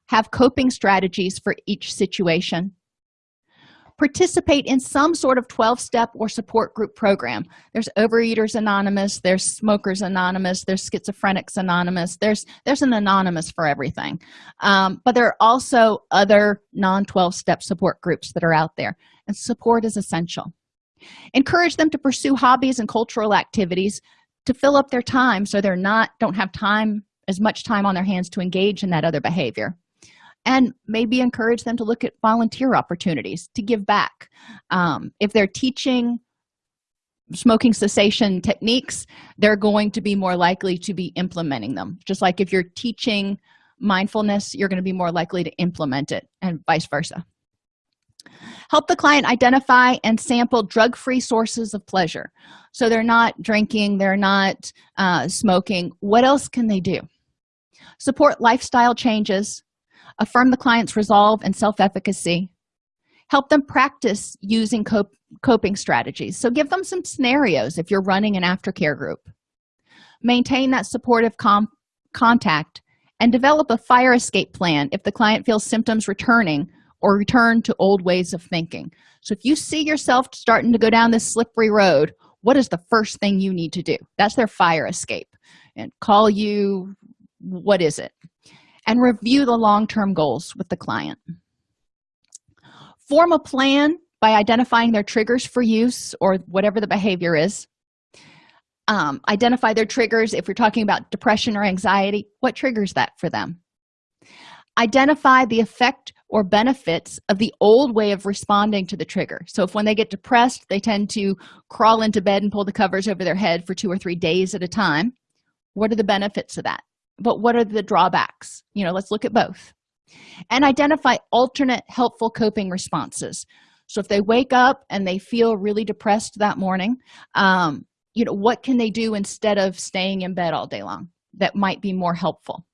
A: have coping strategies for each situation participate in some sort of 12-step or support group program. There's overeaters anonymous there's smokers anonymous there's schizophrenics anonymous there's there's an anonymous for everything. Um, but there are also other non-12-step support groups that are out there and support is essential. Encourage them to pursue hobbies and cultural activities to fill up their time so they're not don't have time as much time on their hands to engage in that other behavior and maybe encourage them to look at volunteer opportunities to give back. Um, if they're teaching smoking cessation techniques they're going to be more likely to be implementing them. Just like if you're teaching mindfulness you're going to be more likely to implement it and vice versa. Help the client identify and sample drug-free sources of pleasure. So they're not drinking they're not uh, smoking. What else can they do? Support lifestyle changes affirm the client's resolve and self-efficacy. Help them practice using cop coping strategies. So give them some scenarios if you're running an aftercare group. Maintain that supportive contact and develop a fire escape plan if the client feels symptoms returning or return to old ways of thinking. So if you see yourself starting to go down this slippery road what is the first thing you need to do? That's their fire escape. And call you what is it and review the long-term goals with the client. Form a plan by identifying their triggers for use or whatever the behavior is. Um, identify their triggers if you're talking about depression or anxiety. What triggers that for them? Identify the effect or benefits of the old way of responding to the trigger. So if when they get depressed they tend to crawl into bed and pull the covers over their head for two or three days at a time. What are the benefits of that but what are the drawbacks? You know let's look at both. And identify alternate helpful coping responses. So if they wake up and they feel really depressed that morning um, you know what can they do instead of staying in bed all day long that might be more helpful?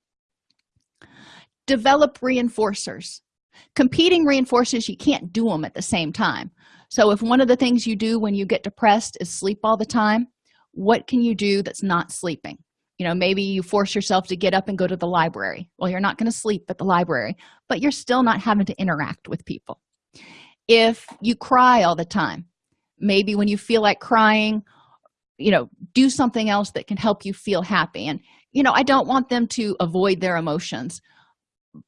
A: Develop reinforcers. Competing reinforcers you can't do them at the same time. So if one of the things you do when you get depressed is sleep all the time what can you do that's not sleeping you know maybe you force yourself to get up and go to the library. Well you're not going to sleep at the library but you're still not having to interact with people. If you cry all the time maybe when you feel like crying you know do something else that can help you feel happy. And you know i don't want them to avoid their emotions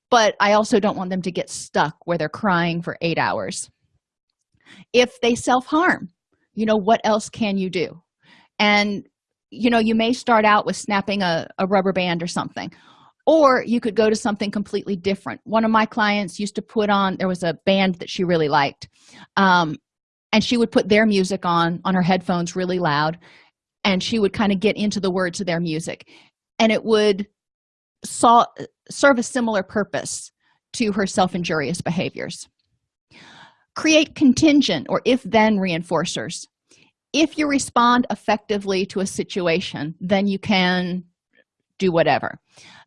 A: but i also don't want them to get stuck where they're crying for eight hours. If they self-harm you know what else can you do? And you know you may start out with snapping a, a rubber band or something or you could go to something completely different. One of my clients used to put on there was a band that she really liked um, and she would put their music on on her headphones really loud and she would kind of get into the words of their music. And it would saw, serve a similar purpose to her self-injurious behaviors. Create contingent or if-then reinforcers if you respond effectively to a situation then you can do whatever.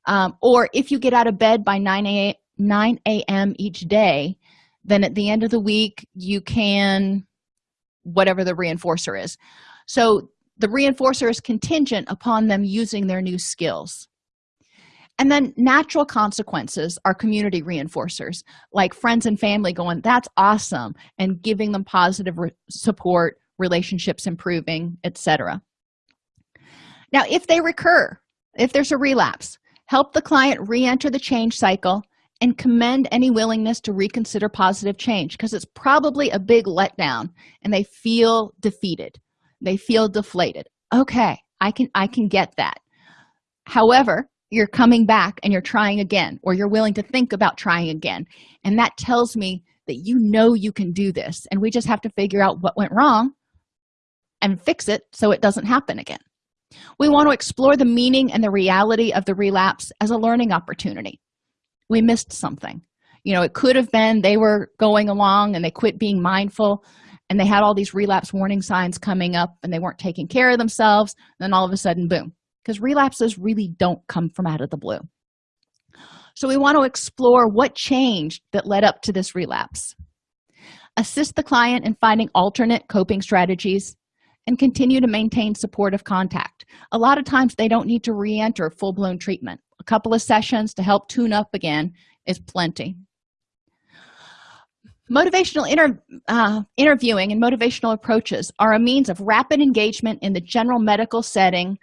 A: Um, or if you get out of bed by 9 a 9 a.m each day then at the end of the week you can whatever the reinforcer is. So the reinforcer is contingent upon them using their new skills. And then natural consequences are community reinforcers like friends and family going that's awesome and giving them positive support relationships improving etc now if they recur if there's a relapse help the client re-enter the change cycle and commend any willingness to reconsider positive change because it's probably a big letdown and they feel defeated. They feel deflated. Okay i can i can get that. However you're coming back and you're trying again or you're willing to think about trying again. And that tells me that you know you can do this and we just have to figure out what went wrong and fix it so it doesn't happen again. We want to explore the meaning and the reality of the relapse as a learning opportunity. We missed something. You know it could have been they were going along and they quit being mindful and they had all these relapse warning signs coming up and they weren't taking care of themselves then all of a sudden boom because relapses really don't come from out of the blue. So we want to explore what changed that led up to this relapse. Assist the client in finding alternate coping strategies and continue to maintain supportive contact. A lot of times they don't need to re-enter full-blown treatment. A couple of sessions to help tune up again is plenty. Motivational inter, uh, interviewing and motivational approaches are a means of rapid engagement in the general medical setting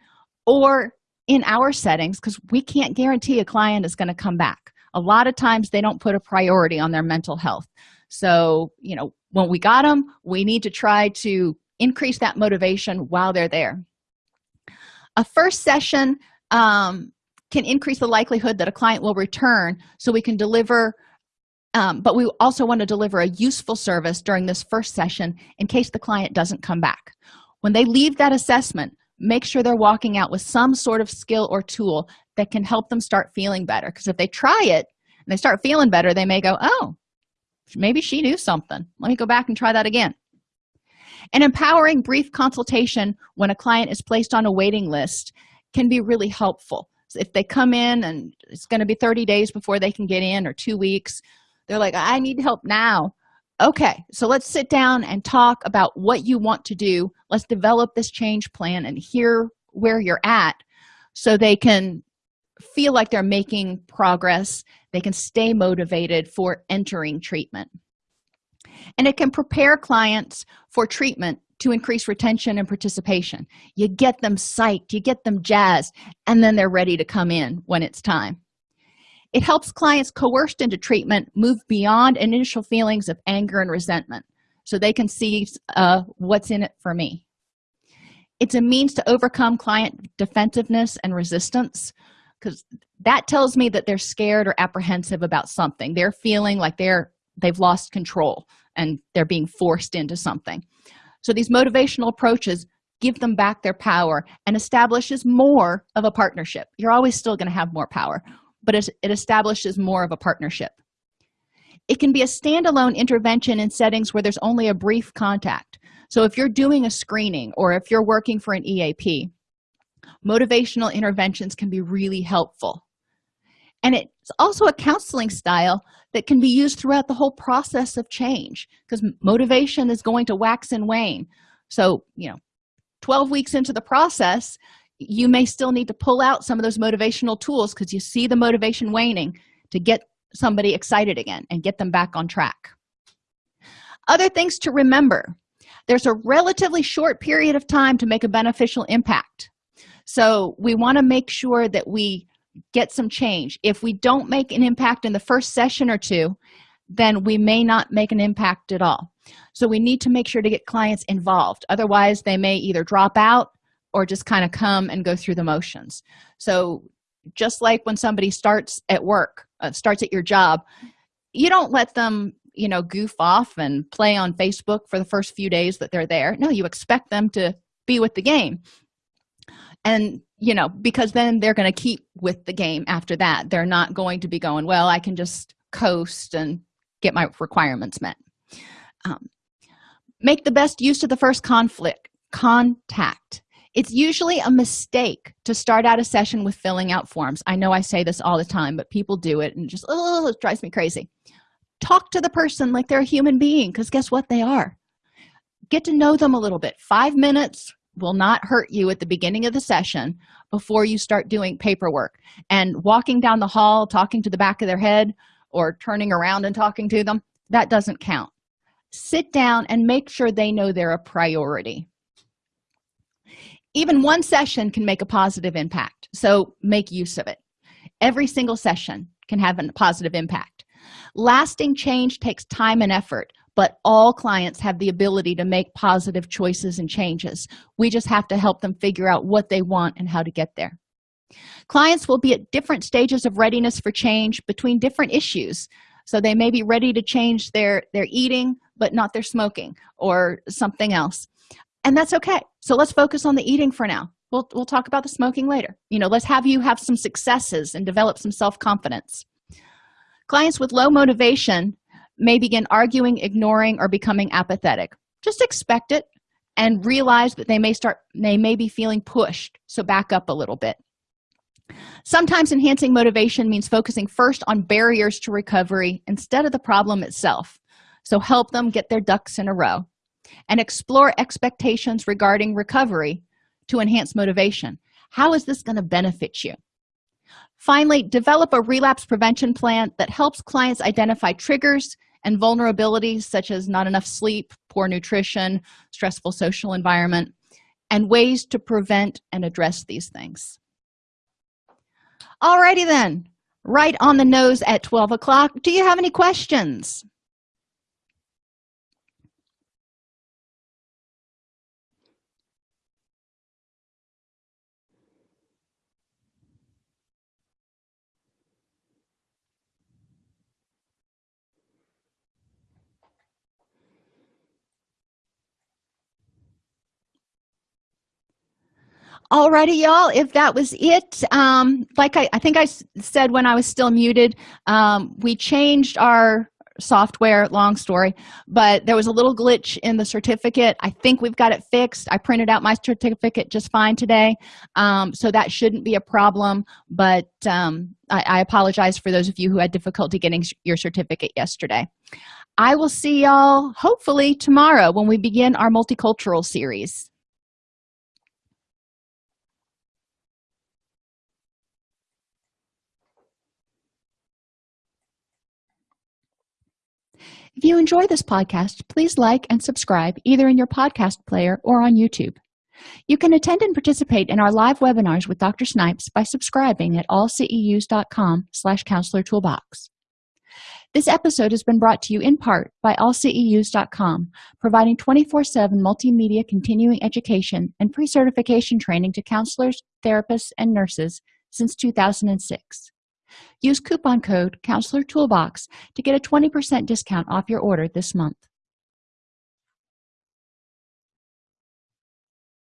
A: or in our settings because we can't guarantee a client is going to come back. A lot of times they don't put a priority on their mental health. So you know when we got them we need to try to increase that motivation while they're there. A first session um, can increase the likelihood that a client will return so we can deliver um, but we also want to deliver a useful service during this first session in case the client doesn't come back. When they leave that assessment make sure they're walking out with some sort of skill or tool that can help them start feeling better because if they try it and they start feeling better they may go oh maybe she knew something. Let me go back and try that again an empowering brief consultation when a client is placed on a waiting list can be really helpful. So if they come in and it's going to be 30 days before they can get in or two weeks they're like i need help now. Okay so let's sit down and talk about what you want to do. Let's develop this change plan and hear where you're at so they can feel like they're making progress. They can stay motivated for entering treatment. And it can prepare clients for treatment to increase retention and participation. You get them psyched you get them jazzed and then they're ready to come in when it's time. It helps clients coerced into treatment move beyond initial feelings of anger and resentment so they can see uh, what's in it for me. It's a means to overcome client defensiveness and resistance because that tells me that they're scared or apprehensive about something. They're feeling like they're they've lost control and they're being forced into something. So these motivational approaches give them back their power and establishes more of a partnership. You're always still going to have more power but it establishes more of a partnership. It can be a standalone intervention in settings where there's only a brief contact. So if you're doing a screening or if you're working for an eap motivational interventions can be really helpful. And it's also a counseling style that can be used throughout the whole process of change because motivation is going to wax and wane. So you know 12 weeks into the process you may still need to pull out some of those motivational tools because you see the motivation waning to get somebody excited again and get them back on track. Other things to remember there's a relatively short period of time to make a beneficial impact. So we want to make sure that we get some change. If we don't make an impact in the first session or two then we may not make an impact at all. So we need to make sure to get clients involved. Otherwise they may either drop out or just kind of come and go through the motions. So just like when somebody starts at work uh, starts at your job you don't let them you know goof off and play on facebook for the first few days that they're there. No you expect them to be with the game. And you know because then they're going to keep with the game after that. They're not going to be going well i can just coast and get my requirements met. Um, make the best use of the first conflict contact. It's usually a mistake to start out a session with filling out forms. I know i say this all the time but people do it and just oh it drives me crazy. Talk to the person like they're a human being because guess what? They are. Get to know them a little bit. Five minutes will not hurt you at the beginning of the session before you start doing paperwork. And walking down the hall talking to the back of their head or turning around and talking to them that doesn't count. Sit down and make sure they know they're a priority. Even one session can make a positive impact so make use of it. Every single session can have a positive impact. Lasting change takes time and effort but all clients have the ability to make positive choices and changes. We just have to help them figure out what they want and how to get there. Clients will be at different stages of readiness for change between different issues. So they may be ready to change their their eating but not their smoking or something else. And that's okay. So let's focus on the eating for now. We'll, we'll talk about the smoking later. You know let's have you have some successes and develop some self-confidence. Clients with low motivation may begin arguing ignoring or becoming apathetic. Just expect it and realize that they may start they may be feeling pushed. So back up a little bit. Sometimes enhancing motivation means focusing first on barriers to recovery instead of the problem itself. So help them get their ducks in a row and explore expectations regarding recovery to enhance motivation. How is this going to benefit you finally develop a relapse prevention plan that helps clients identify triggers and vulnerabilities such as not enough sleep poor nutrition stressful social environment and ways to prevent and address these things. Alrighty then. Right on the nose at 12 o'clock. Do you have any questions alrighty y'all if that was it um like i, I think i said when i was still muted um we changed our software long story but there was a little glitch in the certificate. I think we've got it fixed. I printed out my certificate just fine today um, so that shouldn't be a problem but um, I, I apologize for those of you who had difficulty getting your certificate yesterday. I will see y'all hopefully tomorrow when we begin our multicultural series If you enjoy this podcast, please like and subscribe either in your podcast player or on YouTube. You can attend and participate in our live webinars with Dr. Snipes by subscribing at allceus.com slash counselor toolbox. This episode has been brought to you in part by allceus.com, providing 24-7 multimedia continuing education and pre-certification training to counselors, therapists, and nurses since 2006. Use coupon code Counselor Toolbox to get a 20% discount off your order this month.